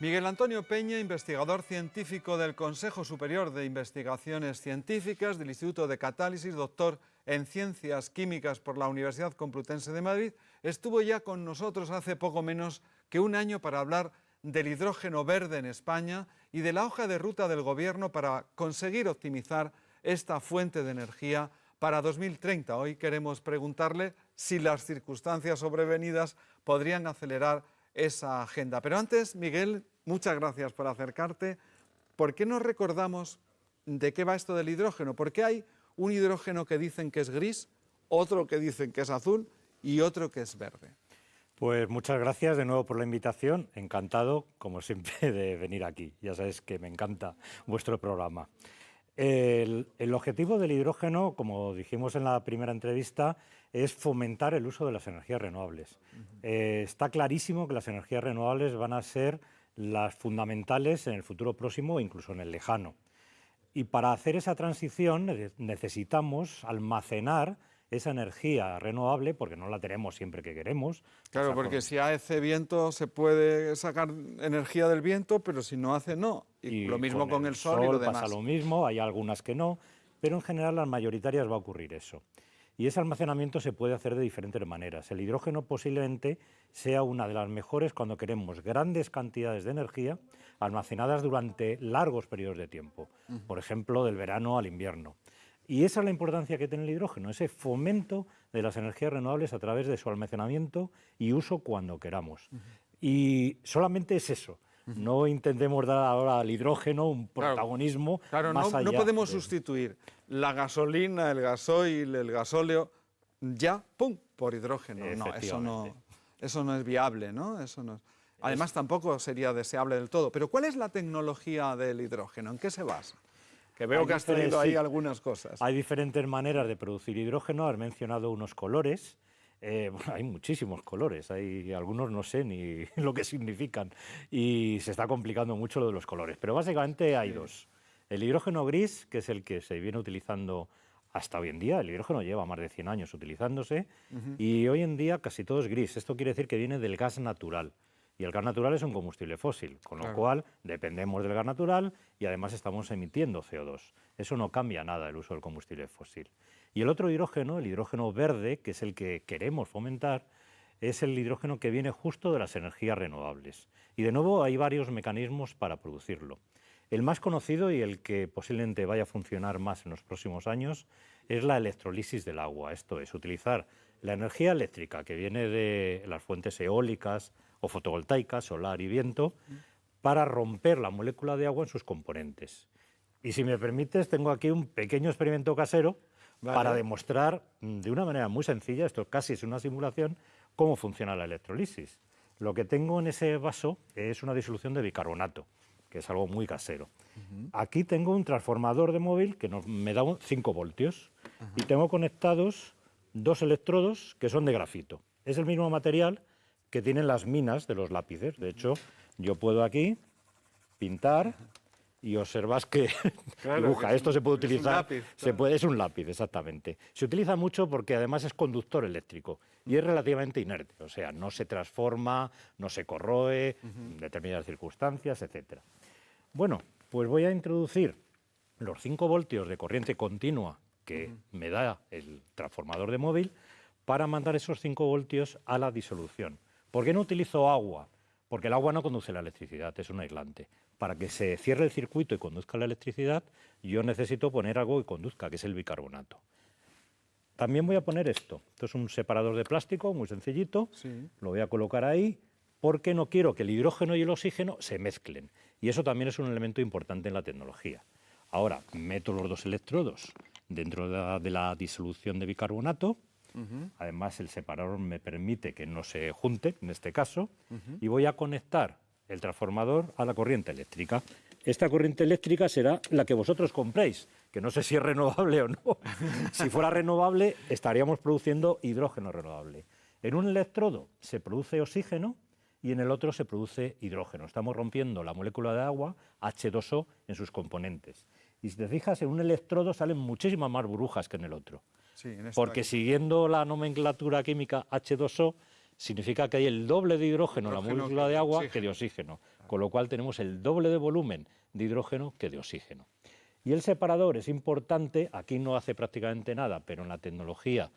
Miguel Antonio Peña, investigador científico del Consejo Superior de Investigaciones Científicas del Instituto de Catálisis, doctor en Ciencias Químicas por la Universidad Complutense de Madrid, estuvo ya con nosotros hace poco menos que un año para hablar del hidrógeno verde en España y de la hoja de ruta del Gobierno para conseguir optimizar esta fuente de energía para 2030. Hoy queremos preguntarle si las circunstancias sobrevenidas podrían acelerar esa agenda. Pero antes, Miguel, muchas gracias por acercarte. ¿Por qué no recordamos de qué va esto del hidrógeno? Porque hay un hidrógeno que dicen que es gris, otro que dicen que es azul y otro que es verde. Pues muchas gracias de nuevo por la invitación. Encantado, como siempre, de venir aquí. Ya sabes que me encanta vuestro programa. El, objetivo del hidrógeno, como dijimos en la primera entrevista, es fomentar el uso de las energías renovables. Eh, está clarísimo que las energías renovables van a ser las fundamentales en el futuro próximo e incluso en el lejano. Y para hacer esa transición necesitamos almacenar esa energía renovable, porque no la tenemos siempre que queremos. Claro, porque si hace viento se puede sacar energía del viento, pero si no hace no. Y, lo mismo con, el, sol, y lo demás. pasa lo mismo, hay algunas que no, pero en general las mayoritarias va a ocurrir eso. Y ese almacenamiento se puede hacer de diferentes maneras. El hidrógeno posiblemente sea una de las mejores cuando queremos grandes cantidades de energía almacenadas durante largos periodos de tiempo, por ejemplo, del verano al invierno. Y esa es la importancia que tiene el hidrógeno, ese fomento de las energías renovables a través de su almacenamiento y uso cuando queramos. Y solamente es eso. No intentemos dar ahora al hidrógeno un protagonismo claro, más no, no podemos sustituir la gasolina, el gasoil, el gasóleo, ya, ¡pum!, por hidrógeno. No, eso no, eso no es viable, ¿no? Eso no Además, tampoco sería deseable del todo. Pero ¿cuál es la tecnología del hidrógeno? ¿En qué se basa? Que veo que has tenido ahí algunas cosas. Hay diferentes maneras de producir hidrógeno, has mencionado unos colores. Eh, hay muchísimos colores, hay algunos no sé ni lo que significan y se está complicando mucho lo de los colores, pero básicamente hay dos. El hidrógeno gris, que es el que se viene utilizando hasta hoy en día, el hidrógeno lleva más de 100 años utilizándose y hoy en día casi todo es gris. Esto quiere decir que viene del gas natural. Y el gas natural es un combustible fósil, con lo cual dependemos del gas natural y además estamos emitiendo CO2. Eso no cambia nada el uso del combustible fósil. Y el otro hidrógeno, el hidrógeno verde, que es el que queremos fomentar, es el hidrógeno que viene justo de las energías renovables. Y de nuevo hay varios mecanismos para producirlo. El más conocido y el que posiblemente vaya a funcionar más en los próximos años es la electrolisis del agua. Esto es, utilizar la energía eléctrica que viene de las fuentes eólicas, o fotovoltaica, solar y viento, para romper la molécula de agua en sus componentes. Y si me permites, tengo aquí un pequeño experimento casero para demostrar mm, de una manera muy sencilla, esto casi es una simulación, cómo funciona la electrolisis. Lo que tengo en ese vaso es una disolución de bicarbonato, que es algo muy casero. Aquí tengo un transformador de móvil que me da 5 voltios y tengo conectados dos electrodos que son de grafito. Es el mismo material que tienen las minas de los lápices. De hecho, yo puedo aquí pintar y observas que dibuja. Esto se puede utilizar. Es un, lápiz, se puede, es un lápiz, exactamente. Se utiliza mucho porque además es conductor eléctrico y es relativamente inerte, o sea, no se transforma, no se corroe en determinadas circunstancias, etc. Bueno, pues voy a introducir los 5 voltios de corriente continua que me da el transformador de móvil para mandar esos 5 voltios a la disolución. ¿Por qué no utilizo agua? Porque el agua no conduce la electricidad, es un aislante. Para que se cierre el circuito y conduzca la electricidad, yo necesito poner algo que conduzca, que es el bicarbonato. También voy a poner esto. Esto es un separador de plástico muy sencillito. Lo voy a colocar ahí porque no quiero que el hidrógeno y el oxígeno se mezclen. Y eso también es un elemento importante en la tecnología. Ahora, meto los dos electrodos dentro de la disolución de bicarbonato Además, el separador me permite que no se junte, en este caso, y voy a conectar el transformador a la corriente eléctrica. Esta corriente eléctrica será la que vosotros compréis, que no sé si es renovable o no. si fuera renovable, estaríamos produciendo hidrógeno renovable. En un electrodo se produce oxígeno y en el otro se produce hidrógeno. Estamos rompiendo la molécula de agua, H2O, en sus componentes. Y si te fijas, en un electrodo salen muchísimas más burbujas que en el otro. Porque siguiendo la nomenclatura química H2O, significa que hay el doble de hidrógeno, en la molécula de agua que de oxígeno. con lo cual tenemos el doble de volumen de hidrógeno que de oxígeno. Y el separador es importante, aquí no hace prácticamente nada, pero en la tecnología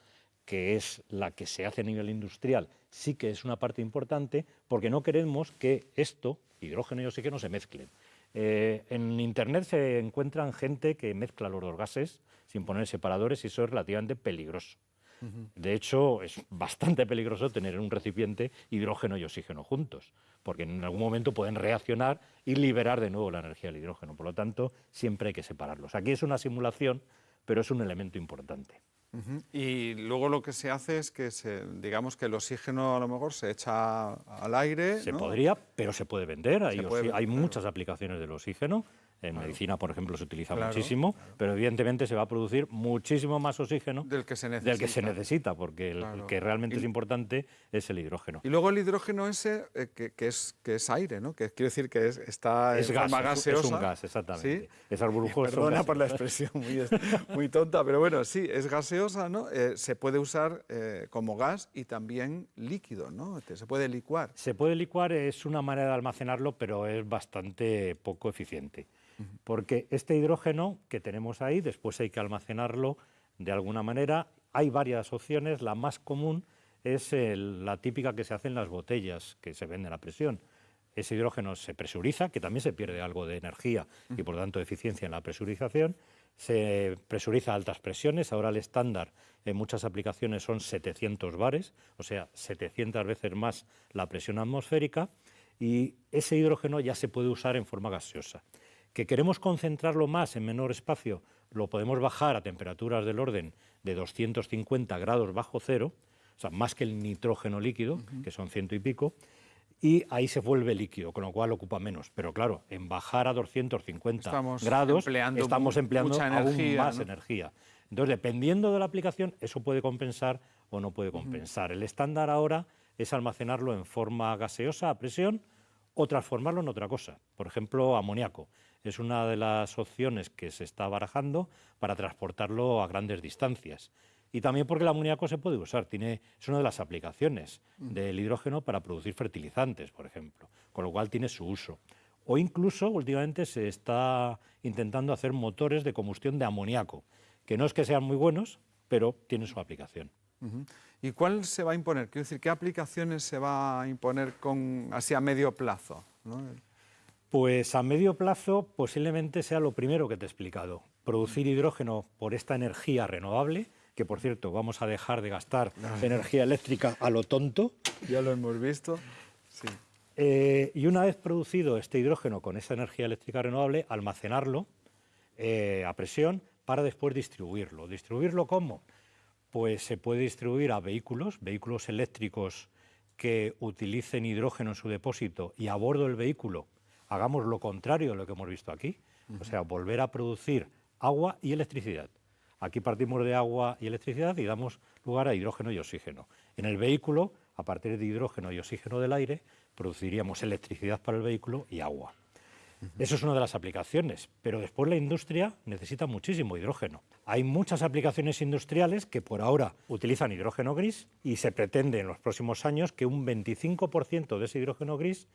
que es la que se hace a nivel industrial, sí que es una parte importante, porque no queremos que esto, hidrógeno y oxígeno, se mezclen. Eh, en Internet se encuentran gente que mezcla los dos gases sin poner separadores y eso es relativamente peligroso. De hecho, es bastante peligroso tener en un recipiente hidrógeno y oxígeno juntos, porque en algún momento pueden reaccionar y liberar de nuevo la energía del hidrógeno. Por lo tanto, siempre hay que separarlos. Aquí es una simulación, pero es un elemento importante. Y luego lo que se hace es que, se, digamos que el oxígeno a lo mejor se echa al aire. Se podría, pero se puede vender. hay muchas aplicaciones del oxígeno. En medicina, por ejemplo, se utiliza muchísimo, pero evidentemente se va a producir muchísimo más oxígeno del que se necesita, del que se necesita porque el que realmente es importante es el hidrógeno. Y luego el hidrógeno ese, eh, que, es, que es aire, ¿no? que quiere decir que es, está es en gas, gaseosa. Es un gas, exactamente. Es burbujoso. Perdona por la expresión muy, muy, tonta, pero bueno, sí, es gaseosa, ¿no? Eh, se puede usar eh, como gas y también líquido, ¿no? Se puede licuar. Se puede licuar, es una manera de almacenarlo, pero es bastante poco eficiente porque este hidrógeno que tenemos ahí, después hay que almacenarlo de alguna manera. Hay varias opciones, la más común es la típica que se hace en las botellas que se venden a presión. Ese hidrógeno se presuriza, que también se pierde algo de energía y por tanto eficiencia en la presurización. Se presuriza a altas presiones, ahora el estándar en muchas aplicaciones son 700 bares, o sea, 700 veces más la presión atmosférica, y ese hidrógeno ya se puede usar en forma gaseosa que queremos concentrarlo más en menor espacio, lo podemos bajar a temperaturas del orden de 250 grados bajo cero, o sea, más que el nitrógeno líquido, que son ciento y pico, y ahí se vuelve líquido, con lo cual ocupa menos. Pero claro, en bajar a 250 grados estamos empleando aún más energía. Entonces, dependiendo de la aplicación, eso puede compensar o no puede compensar. El estándar ahora es almacenarlo en forma gaseosa a presión o transformarlo en otra cosa, por ejemplo, amoníaco es una de las opciones que se está barajando para transportarlo a grandes distancias. Y también porque el amoníaco se puede usar, tiene, es una de las aplicaciones mm. del hidrógeno para producir fertilizantes, por ejemplo, con lo cual tiene su uso. O incluso últimamente se está intentando hacer motores de combustión de amoníaco, que no es que sean muy buenos, pero tienen su aplicación. ¿Y cuál se va a imponer? Quiero decir, ¿qué aplicaciones se va a imponer con, así a medio plazo? Pues a medio plazo posiblemente sea lo primero que te he explicado, producir hidrógeno por esta energía renovable, que por cierto vamos a dejar de gastar energía eléctrica a lo tonto. Ya lo hemos visto. Eh, y una vez producido este hidrógeno con esa energía eléctrica renovable, almacenarlo eh, a presión para después distribuirlo. ¿Distribuirlo cómo? Pues se puede distribuir a vehículos, vehículos eléctricos que utilicen hidrógeno en su depósito y a bordo del vehículo hagamos lo contrario de lo que hemos visto aquí, o sea, volver a producir agua y electricidad. Aquí partimos de agua y electricidad y damos lugar a hidrógeno y oxígeno. En el vehículo, a partir de hidrógeno y oxígeno del aire, produciríamos electricidad para el vehículo y agua. Eso es una de las aplicaciones, pero después la industria necesita muchísimo hidrógeno. Hay muchas aplicaciones industriales que por ahora utilizan hidrógeno gris y se pretende en los próximos años que un 25% de ese hidrógeno gris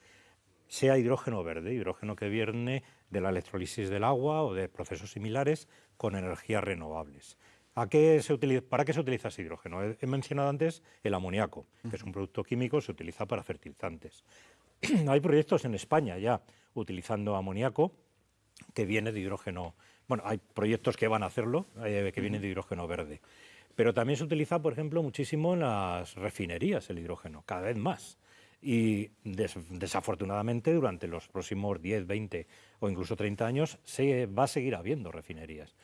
sea hidrógeno verde, hidrógeno que viene de la electrólisis del agua o de procesos similares con energías renovables. ¿A qué se ¿Para qué se utiliza ese hidrógeno? He, mencionado antes el amoníaco, que es un producto químico, se utiliza para fertilizantes. Hay proyectos en España ya utilizando amoníaco que viene de hidrógeno. Bueno, hay proyectos que van a hacerlo, eh, que vienen de hidrógeno verde. Pero también se utiliza, por ejemplo, muchísimo en las refinerías el hidrógeno, cada vez más y desafortunadamente durante los próximos 10, 20 o incluso 30 años se va a seguir habiendo refinerías.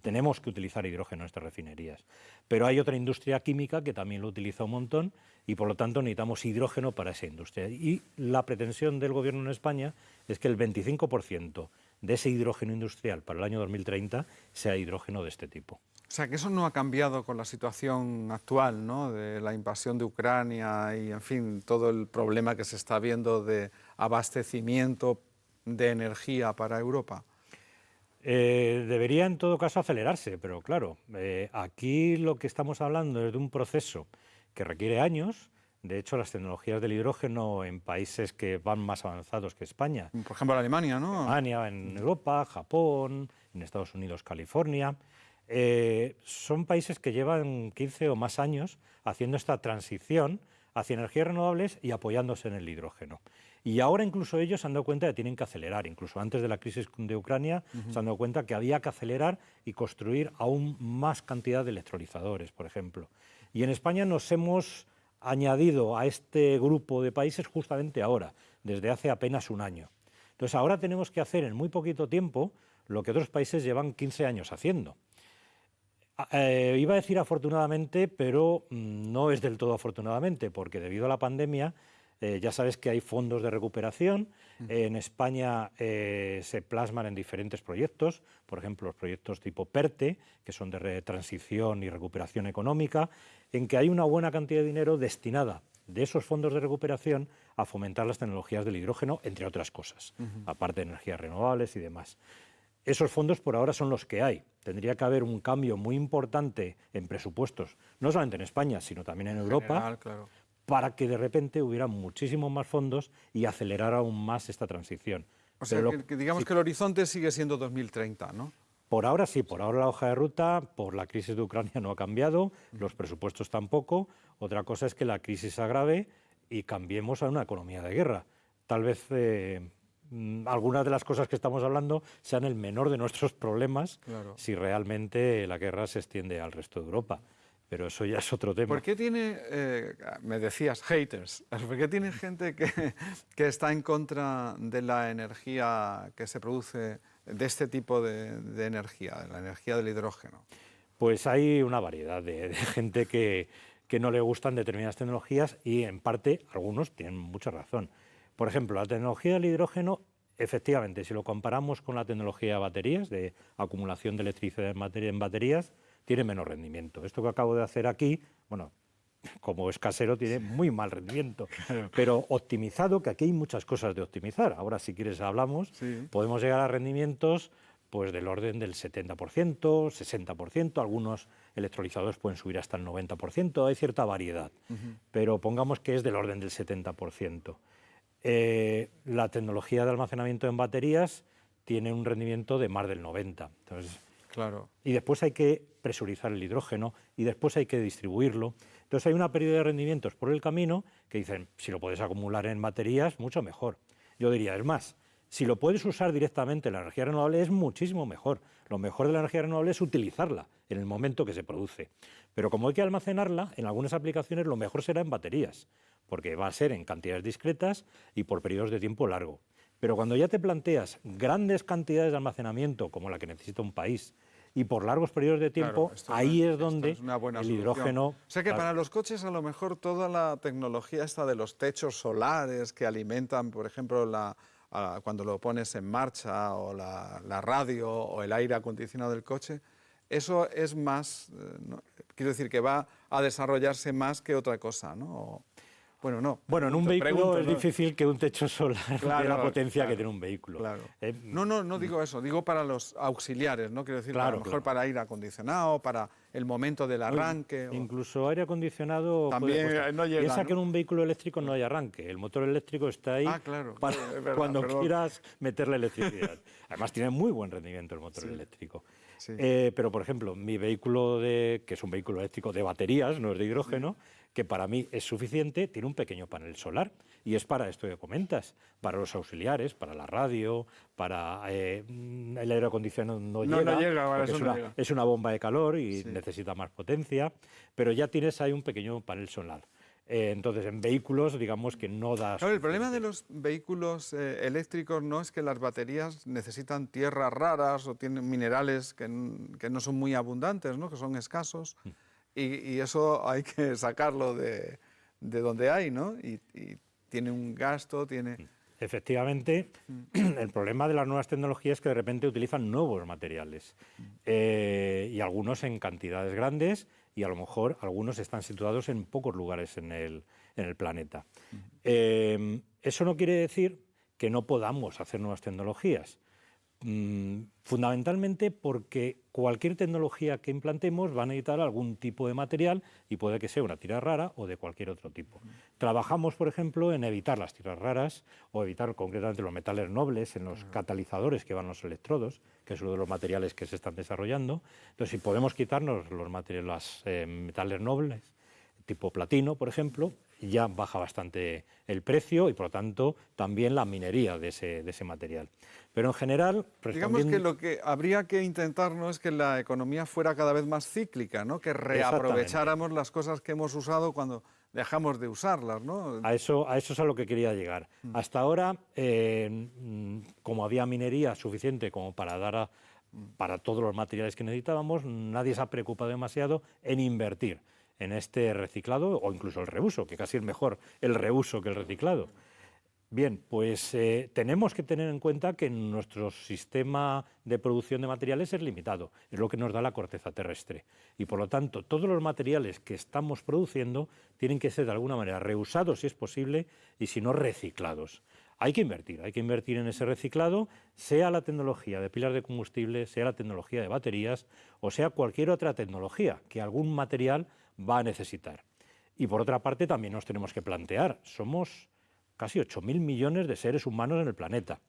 Tenemos que utilizar hidrógeno en estas refinerías. Pero hay otra industria química que también lo utiliza un montón y por lo tanto necesitamos hidrógeno para esa industria. Y la pretensión del gobierno en España es que el 25% de ese hidrógeno industrial para el año 2030 sea hidrógeno de este tipo. O sea, que eso no ha cambiado con la situación actual, ¿no? De la invasión de Ucrania y, en fin, todo el problema que se está viendo de abastecimiento de energía para Europa. Eh, debería, en todo caso, acelerarse, pero claro, eh, aquí lo que estamos hablando es de un proceso que requiere años, De hecho, las tecnologías del hidrógeno en países que van más avanzados que España. Por ejemplo, Alemania, ¿no? Alemania, en Europa, Japón, en Estados Unidos, California. Eh, son países que llevan 15 o más años haciendo esta transición hacia energías renovables y apoyándose en el hidrógeno. Y ahora incluso ellos se han dado cuenta de que tienen que acelerar, incluso antes de la crisis de Ucrania se han dado cuenta que había que acelerar y construir aún más cantidad de electrolizadores, por ejemplo. Y en España nos hemos añadido a este grupo de países justamente ahora, desde hace apenas un año. Entonces ahora tenemos que hacer en muy poquito tiempo lo que otros países llevan 15 años haciendo. Eh, iba a decir afortunadamente, pero mm, no es del todo afortunadamente, porque debido a la pandemia eh, ya sabes que hay fondos de recuperación. en España eh, se plasman en diferentes proyectos, por ejemplo, los proyectos tipo PERTE, que son de transición y recuperación económica, en que hay una buena cantidad de dinero destinada de esos fondos de recuperación a fomentar las tecnologías del hidrógeno, entre otras cosas, aparte de energías renovables y demás. Esos fondos por ahora son los que hay. Tendría que haber un cambio muy importante en presupuestos, no solamente en España, sino también en, Europa, para que de repente hubiera muchísimos más fondos y acelerara aún más esta transición. O sea, que, digamos que el horizonte sigue siendo 2030, ¿no? Por ahora sí, por ahora la hoja de ruta, por la crisis de Ucrania no ha cambiado, los presupuestos tampoco. Otra cosa es que la crisis agrave y cambiemos a una economía de guerra. Tal vez eh, Mm, algunas de las cosas que estamos hablando sean el menor de nuestros problemas si realmente la guerra se extiende al resto de Europa. Pero eso ya es otro tema. ¿Por qué tiene, eh, me decías, haters? ¿Por qué tiene gente que, que, está en contra de la energía que se produce, de este tipo de, de energía, de la energía del hidrógeno? Pues hay una variedad de, de gente que, que no le gustan determinadas tecnologías y en parte algunos tienen mucha razón. Por ejemplo, la tecnología del hidrógeno, efectivamente, si lo comparamos con la tecnología de baterías, de acumulación de electricidad en baterías, tiene menos rendimiento. Esto que acabo de hacer aquí, bueno, como es casero, tiene muy mal rendimiento. Pero optimizado, que aquí hay muchas cosas de optimizar. Ahora, si quieres, hablamos. Podemos llegar a rendimientos pues del orden del 70%, 60%, algunos electrolizadores pueden subir hasta el 90%, hay cierta variedad, pero pongamos que es del orden del 70%. Eh, la tecnología de almacenamiento en baterías tiene un rendimiento de más del 90. Entonces, Y después hay que presurizar el hidrógeno y después hay que distribuirlo. Entonces hay una pérdida de rendimientos por el camino que dicen, si lo puedes acumular en baterías, mucho mejor. Yo diría, es más, si lo puedes usar directamente en la energía renovable es muchísimo mejor. Lo mejor de la energía renovable es utilizarla en el momento que se produce. Pero como hay que almacenarla, en algunas aplicaciones lo mejor será en baterías, porque va a ser en cantidades discretas y por periodos de tiempo largo. Pero cuando ya te planteas grandes cantidades de almacenamiento, como la que necesita un país, y por largos periodos de tiempo, ahí es, donde el hidrógeno... O sea que para los coches a lo mejor toda la tecnología esta de los techos solares que alimentan, por ejemplo, la, cuando lo pones en marcha, o la, radio, o el aire acondicionado del coche, eso es más, eh, quiero decir que va a desarrollarse más que otra cosa, ¿no? Bueno, no. Bueno, en un vehículo es difícil que un techo solar tenga la potencia que tiene un vehículo. Eh, no, no, no digo eso, digo para los auxiliares, ¿no? Quiero decir, a lo mejor para aire acondicionado, para el momento del arranque. Incluso aire acondicionado. También no llega. Piensa que en un vehículo eléctrico no hay arranque. El motor eléctrico está ahí ah, claro. para cuando quieras meterle electricidad. Además, tiene muy buen rendimiento el motor eléctrico. Eh, pero, por ejemplo, mi vehículo, de, que es un vehículo eléctrico de baterías, no es de hidrógeno, que para mí es suficiente, tiene un pequeño panel solar. Y es para esto que comentas, para los auxiliares, para la radio, para eh, el aire acondicionado no, llega, es, una, bomba de calor y necesita más potencia, pero ya tienes ahí un pequeño panel solar. Eh, entonces, en vehículos, digamos que no da... el problema de los vehículos eh, eléctricos no es que las baterías necesitan tierras raras o tienen minerales que, no son muy abundantes, ¿no? que son escasos, mm. y, eso hay que sacarlo de, donde hay, ¿no? Y, tiene un gasto, tiene... Mm. Efectivamente, el problema de las nuevas tecnologías es que de repente utilizan nuevos materiales eh, y algunos en cantidades grandes y a lo mejor algunos están situados en pocos lugares en el, planeta. Eh, eso no quiere decir que no podamos hacer nuevas tecnologías. Mm, fundamentalmente porque cualquier tecnología que implantemos va a necesitar algún tipo de material y puede que sea una tira rara o de cualquier otro tipo. Trabajamos, por ejemplo, en evitar las tiras raras o evitar concretamente los metales nobles en los catalizadores que van los electrodos, que es uno de los materiales que se están desarrollando. Entonces, si podemos quitarnos los, materiales, los eh, metales nobles, tipo platino, por ejemplo, ya baja bastante el precio y, por lo tanto, también la minería de ese, de ese material. Pero en general... Digamos que lo que habría que intentar no es que la economía fuera cada vez más cíclica, ¿no? que reaprovecháramos las cosas que hemos usado cuando dejamos de usarlas. ¿no? A, eso, a eso es a lo que quería llegar. Mm. Hasta ahora, eh, como había minería suficiente como para dar para todos los materiales que necesitábamos, nadie se ha preocupado demasiado en invertir en este reciclado o incluso el reuso, que casi es mejor el reuso que el reciclado. Bien, pues eh, tenemos que tener en cuenta que nuestro sistema de producción de materiales es limitado, es lo que nos da la corteza terrestre. Y por lo tanto, todos los materiales que estamos produciendo tienen que ser de alguna manera reusados si es posible y si no reciclados. Hay que invertir, hay que invertir en ese reciclado, sea la tecnología de pilas de combustible, sea la tecnología de baterías o sea cualquier otra tecnología que algún material va a necesitar. Y por otra parte también nos tenemos que plantear, somos casi 8.000 millones de seres humanos en el planeta.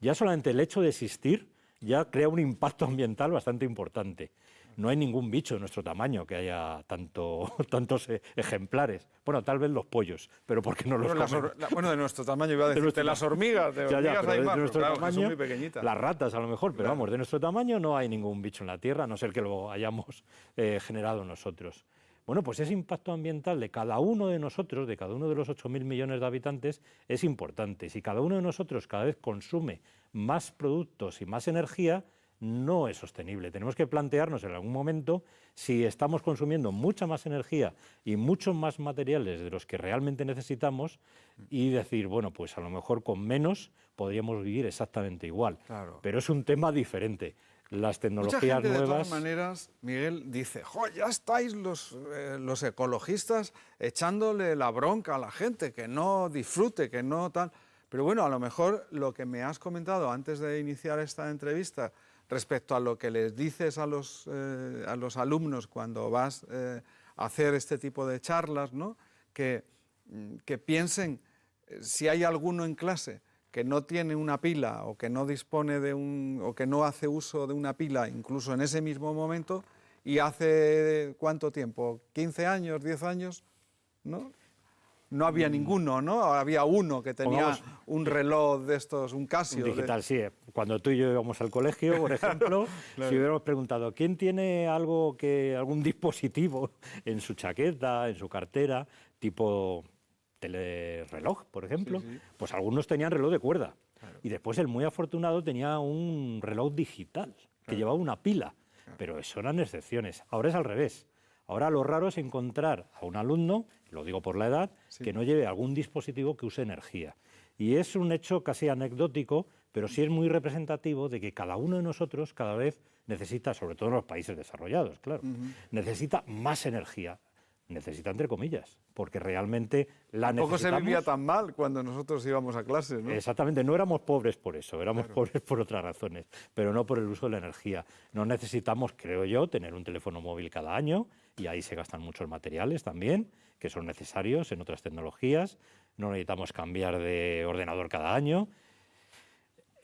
Ya solamente el hecho de existir ya crea un impacto ambiental bastante importante. No hay ningún bicho de nuestro tamaño que haya tanto, tantos e, ejemplares. Bueno, tal vez los pollos, pero porque no los bueno, bueno, de nuestro tamaño iba a decir, de, las hormigas, de hormigas hay más, nuestro tamaño, muy pequeñitas. Las ratas a lo mejor, pero vamos, de nuestro tamaño no hay ningún bicho en la Tierra, a no ser que lo hayamos eh, generado nosotros. Bueno, pues ese impacto ambiental de cada uno de nosotros, de cada uno de los 8.000 millones de habitantes, es importante. Si cada uno de nosotros cada vez consume más productos y más energía, no es sostenible. Tenemos que plantearnos en algún momento si estamos consumiendo mucha más energía y muchos más materiales de los que realmente necesitamos y decir, bueno, pues a lo mejor con menos podríamos vivir exactamente igual. Pero es un tema diferente las tecnologías nuevas... De todas maneras, Miguel dice, ya estáis los, eh, los ecologistas echándole la bronca a la gente, que no disfrute, que no tal... Pero bueno, a lo mejor lo que me has comentado antes de iniciar esta entrevista respecto a lo que les dices a los, eh, a los alumnos cuando vas eh, a hacer este tipo de charlas, ¿no? que, mm, que piensen si hay alguno en clase que no tiene una pila o que no dispone de un o que no hace uso de una pila incluso en ese mismo momento y hace cuánto tiempo, 15 años, 10 años, ¿no? No había mm. ninguno, ¿no? Había uno que tenía un reloj de estos, un Casio. digital, sí. Cuando tú y yo íbamos al colegio, por ejemplo, si hubiéramos preguntado quién tiene algo que algún dispositivo en su chaqueta, en su cartera, tipo reloj, por ejemplo, pues algunos tenían reloj de cuerda. Y después el muy afortunado tenía un reloj digital, que llevaba una pila. Pero eso eran excepciones. Ahora es al revés. Ahora lo raro es encontrar a un alumno, lo digo por la edad, que no lleve algún dispositivo que use energía. Y es un hecho casi anecdótico, pero sí es muy representativo de que cada uno de nosotros cada vez necesita, sobre todo en los países desarrollados, claro, necesita más energía necesita entre comillas, porque realmente la Tampoco se vivía tan mal cuando nosotros íbamos a clases, ¿no? Exactamente, no éramos pobres por eso, éramos pobres por otras razones, pero no por el uso de la energía. No necesitamos, creo yo, tener un teléfono móvil cada año, y ahí se gastan muchos materiales también, que son necesarios en otras tecnologías. No necesitamos cambiar de ordenador cada año,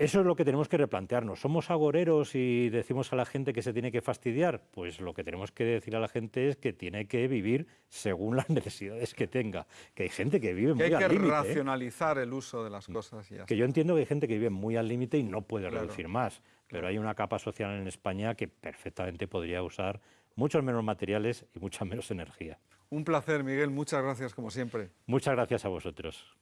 eso es lo que tenemos que replantearnos. ¿Somos agoreros y decimos a la gente que se tiene que fastidiar? Pues lo que tenemos que decir a la gente es que tiene que vivir según las necesidades que tenga. Que hay gente que vive muy al límite. Hay ¿eh? que racionalizar el uso de las cosas. Y que yo entiendo que hay gente que vive muy al límite y no puede reducir más. Pero hay una capa social en España que perfectamente podría usar muchos menos materiales y mucha menos energía. Un placer, Miguel. Muchas gracias, como siempre. Muchas gracias a vosotros.